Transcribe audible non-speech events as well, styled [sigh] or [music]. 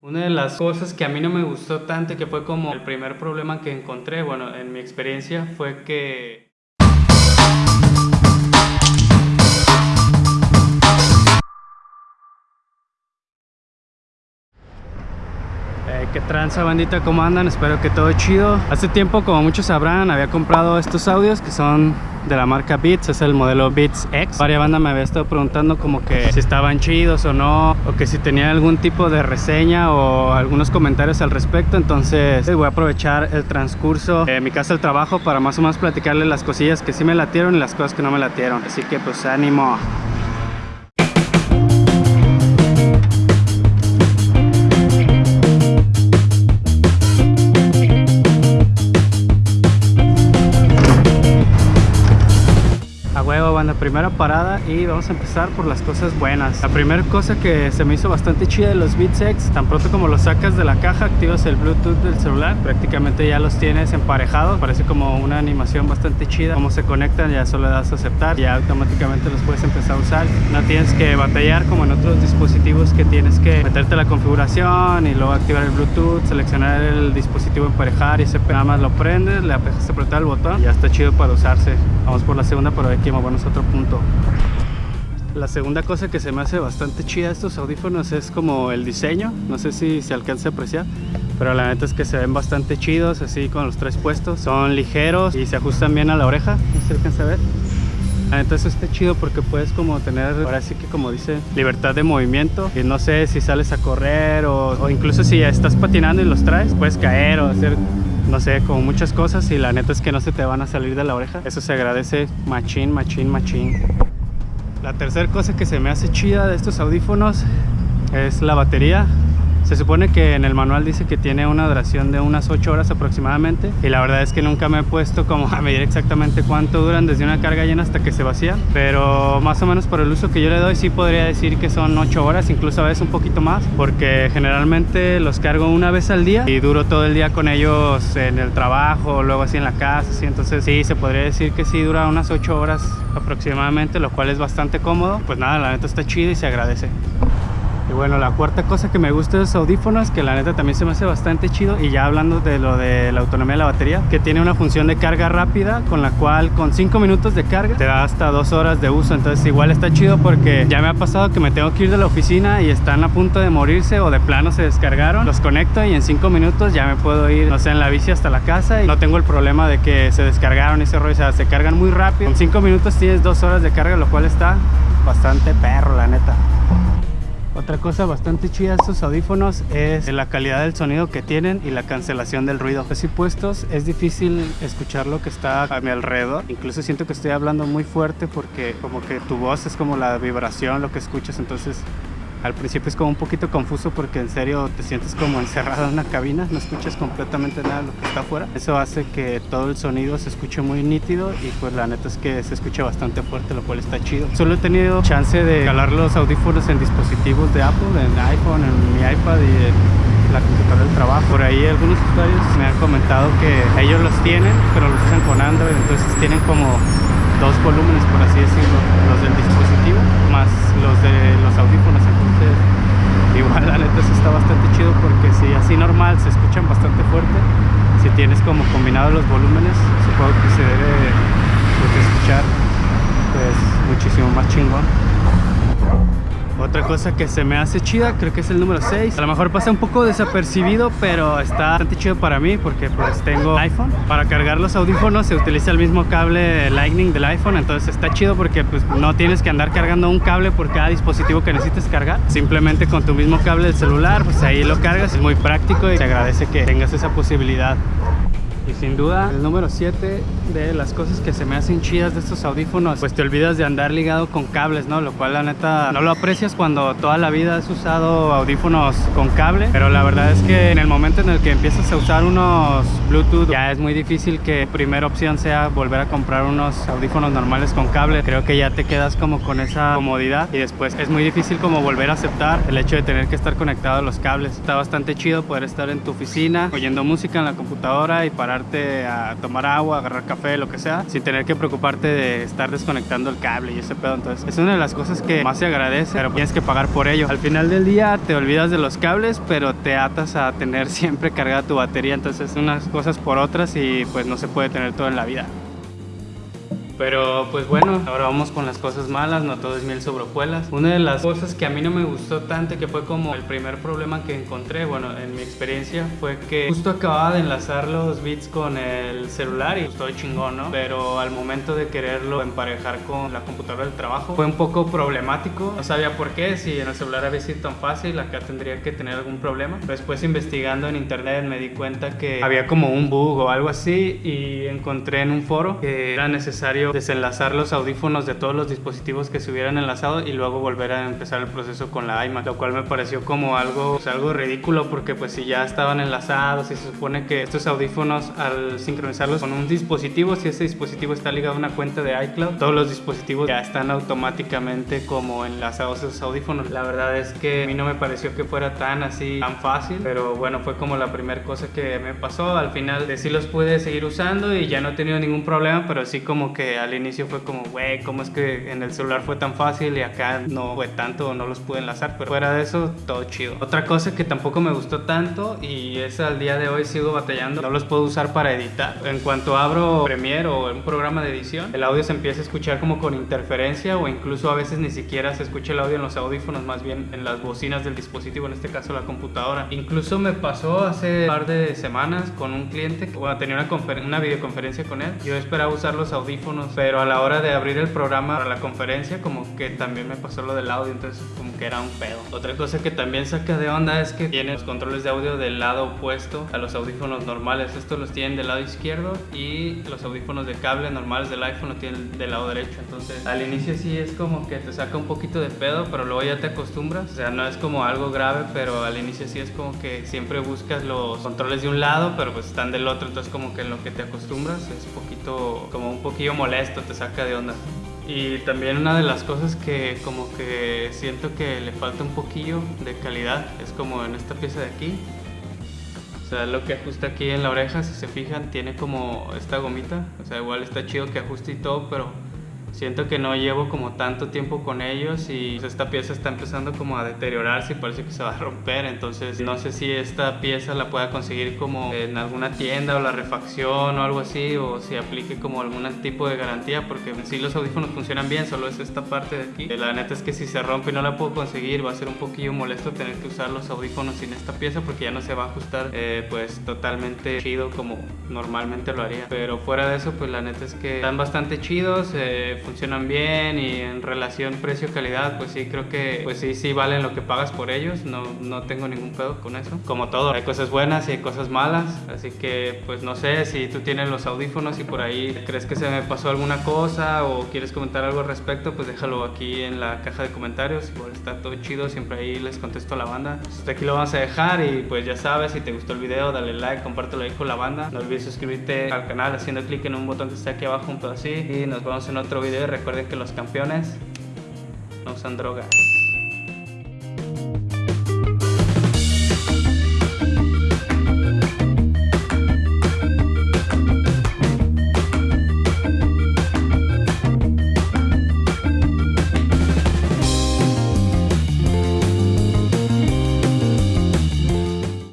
Una de las cosas que a mí no me gustó tanto que fue como el primer problema que encontré, bueno, en mi experiencia, fue que ¿Qué tranza bandita? ¿Cómo andan? Espero que todo chido. Hace tiempo, como muchos sabrán, había comprado estos audios que son de la marca Beats, es el modelo Beats X. Varia banda me había estado preguntando como que si estaban chidos o no O que si tenía algún tipo de reseña o algunos comentarios al respecto. Entonces voy a aprovechar el transcurso de mi casa al trabajo para más o menos platicarles las cosillas que sí me latieron y las cosas que no me latieron. Así que pues ánimo la primera parada y vamos a empezar por las cosas buenas. La primera cosa que se me hizo bastante chida de los Beats X Tan pronto como los sacas de la caja, activas el Bluetooth del celular Prácticamente ya los tienes emparejados Parece como una animación bastante chida Cómo se conectan, ya solo das a aceptar Y automáticamente los puedes empezar a usar. No tienes que batallar como en otros dispositivos Que tienes que meterte la configuración Y luego activar el Bluetooth, seleccionar el dispositivo emparejar Y ese nada más lo prendes, le apretas el botón Y ya está chido para usarse Vamos por la segunda, pero aquí buenos otro punto. La segunda cosa que se me hace bastante chida estos audífonos es como el diseño. No sé si se alcanza a apreciar pero la neta es que se ven bastante chidos así con los tres puestos. Son ligeros y se ajustan bien a la oreja. No se alcanza a ver. Eso está chido porque puedes como tener ahora sí que como dice libertad de movimiento. Y no sé si sales a correr o, o incluso si estás patinando y los traes puedes caer o hacer no sé, como muchas cosas y la neta es que no se te van a salir de la oreja. Eso se agradece machín, machín, machín. La tercera cosa que se me hace chida de estos audífonos es la batería. Se supone que en el manual dice que tiene una duración de unas 8 horas aproximadamente y la verdad es que nunca me he puesto como a medir exactamente cuánto duran desde una carga llena hasta que se vacía pero más o menos por el uso que yo le doy sí podría decir que son 8 horas, incluso a veces un poquito más porque generalmente los cargo una vez al día y duro todo el día con ellos en el trabajo, luego así en la casa, así. entonces sí, se podría decir que sí dura unas 8 horas aproximadamente, lo cual es bastante cómodo. Pues nada, la neta está chido y se agradece. Bueno, la cuarta cosa que me gusta de los audífonos, que la neta también se me hace bastante chido, y ya hablando de lo de la autonomía de la batería, que tiene una función de carga rápida, con la cual con 5 minutos de carga te da hasta 2 horas de uso. Entonces igual está chido porque ya me ha pasado que me tengo que ir de la oficina y están a punto de morirse o de plano se descargaron. Los conecto y en 5 minutos ya me puedo ir, no sé, en la bici hasta la casa y no tengo el problema de que se descargaron ese rollo, o sea, se cargan muy rápido. En 5 minutos tienes 2 horas de carga, lo cual está bastante perro, la neta. Otra cosa bastante chida de estos audífonos es la calidad del sonido que tienen y la cancelación del ruido. Así puestos es difícil escuchar lo que está a mi alrededor. Incluso siento que estoy hablando muy fuerte porque como que tu voz es como la vibración, lo que escuchas. Entonces al principio es como un poquito confuso porque en serio te sientes como encerrado en una cabina, no escuchas completamente nada de lo que está afuera. Eso hace que todo el sonido se escuche muy nítido y pues la neta es que se escucha bastante fuerte, lo cual está chido. Solo he tenido chance de calar los audífonos en dispositivos de Apple, en iPhone, en mi iPad y en la computadora del trabajo. Por ahí algunos usuarios me han comentado que ellos los tienen, pero los usan con Android, entonces tienen como dos volúmenes, por así decirlo, los del dispositivo más los de los audífonos igual [laughs] la neta eso está bastante chido porque si así normal se escuchan bastante fuerte si tienes como combinado los volúmenes supongo que se debe escuchar pues muchísimo más chingón otra cosa que se me hace chida, creo que es el número 6 A lo mejor pasa un poco desapercibido, pero está bastante chido para mí Porque pues tengo iPhone. Para cargar los audífonos se utiliza el mismo cable Lightning del iPhone Entonces está chido porque pues no tienes que andar cargando un cable por cada dispositivo que necesites cargar. Simplemente con tu mismo cable del celular, pues ahí lo cargas. Es muy práctico y se agradece que tengas esa posibilidad y sin duda, el número 7 de las cosas que se me hacen chidas de estos audífonos, pues te olvidas de andar ligado con cables, ¿no? Lo cual la neta no lo aprecias cuando toda la vida has usado audífonos con cable. Pero la verdad es que en el momento en el que empiezas a usar unos Bluetooth, ya es muy difícil que primera opción sea volver a comprar unos audífonos normales con cable. Creo que ya te quedas como con esa comodidad y después es muy difícil como volver a aceptar el hecho de tener que estar conectado a los cables. Está bastante chido poder estar en tu oficina oyendo música en la computadora y parar a tomar agua, agarrar café, lo que sea, sin tener que preocuparte de estar desconectando el cable y ese pedo. Entonces, es una de las cosas que más se agradece, pero tienes que pagar por ello. Al final del día te olvidas de los cables, pero te atas a tener [laughs] siempre cargada tu batería. Entonces, unas cosas por otras y pues no se puede tener todo en la vida. Pero pues bueno, ahora vamos con las cosas malas, no todo es miel sobre hojuelas. Una de las cosas que a mí no me gustó tanto, que fue como el primer problema que encontré, bueno, en mi experiencia, fue que justo acababa de enlazar los bits con el celular y estoy chingón, ¿no? Pero al momento de quererlo emparejar con la computadora del trabajo, fue un poco problemático. No sabía por qué, si en el celular había sido tan fácil, acá tendría que tener algún problema. Después investigando en internet me di cuenta que había como un bug o algo así y encontré en un foro que era necesario desenlazar los audífonos de todos los dispositivos que se hubieran enlazado y luego volver a empezar el proceso con la iMac, lo cual me pareció como algo, pues, algo ridículo porque pues si ya estaban enlazados y se supone que estos audífonos al sincronizarlos con un dispositivo, si ese dispositivo está ligado a una cuenta de iCloud, todos los dispositivos ya están automáticamente como enlazados esos audífonos. La verdad es que a mí no me pareció que fuera tan así, tan fácil, pero bueno, fue como la primera cosa que me pasó. Al final de sí los pude seguir usando y ya no he tenido ningún problema, pero sí como que al inicio fue como, güey, ¿cómo es que en el celular fue tan fácil y acá no fue tanto, no los pude enlazar? Pero fuera de eso, todo chido. Otra cosa que tampoco me gustó tanto y es al día de hoy sigo batallando, no los puedo usar para editar. En cuanto abro Premiere o un programa de edición, el audio se empieza a escuchar como con interferencia o incluso a veces ni siquiera se escucha el audio en los audífonos, más bien en las bocinas del dispositivo, en este caso la computadora. Incluso me pasó hace un par de semanas con un cliente, bueno, tenía una, una videoconferencia con él. Yo esperaba usar los audífonos pero a la hora de abrir el programa para la conferencia como que también me pasó lo del audio, entonces como que era un pedo. Otra cosa que también saca de onda es que tiene los controles de audio del lado opuesto a los audífonos normales. Estos los tienen del lado izquierdo y los audífonos de cable normales del iPhone los tienen del lado derecho. Entonces al inicio sí es como que te saca un poquito de pedo, pero luego ya te acostumbras. O sea, no es como algo grave, pero al inicio sí es como que siempre buscas los controles de un lado, pero pues están del otro, entonces como que en lo que te acostumbras es un poquito, como un poquillo molesto esto te saca de onda. Y también una de las cosas que como que siento que le falta un poquillo de calidad es como en esta pieza de aquí. O sea, lo que ajusta aquí en la oreja, si se fijan, tiene como esta gomita. O sea, igual está chido que ajuste y todo, pero siento que no llevo como tanto tiempo con ellos y esta pieza está empezando como a deteriorarse y parece que se va a romper. Entonces no sé si esta pieza la pueda conseguir como en alguna tienda o la refacción o algo así o si aplique como algún tipo de garantía porque si sí los audífonos funcionan bien solo es esta parte de aquí. La neta es que si se rompe y no la puedo conseguir va a ser un poquillo molesto tener que usar los audífonos sin esta pieza porque ya no se va a ajustar eh, pues totalmente chido como normalmente lo haría. Pero fuera de eso pues la neta es que están bastante chidos eh, funcionan bien y en relación precio-calidad, pues sí, creo que pues sí, sí valen lo que pagas por ellos, no, no tengo ningún pedo con eso. Como todo, hay cosas buenas y hay cosas malas, así que pues no sé si tú tienes los audífonos y por ahí crees que se me pasó alguna cosa o quieres comentar algo al respecto, pues déjalo aquí en la caja de comentarios, igual está todo chido, siempre ahí les contesto a la banda. Pues hasta aquí lo vamos a dejar y pues ya sabes, si te gustó el video, dale like, compártelo ahí con la banda, no olvides suscribirte al canal haciendo clic en un botón que está aquí abajo, un así. Y nos vemos en otro video recuerden que los campeones no usan drogas.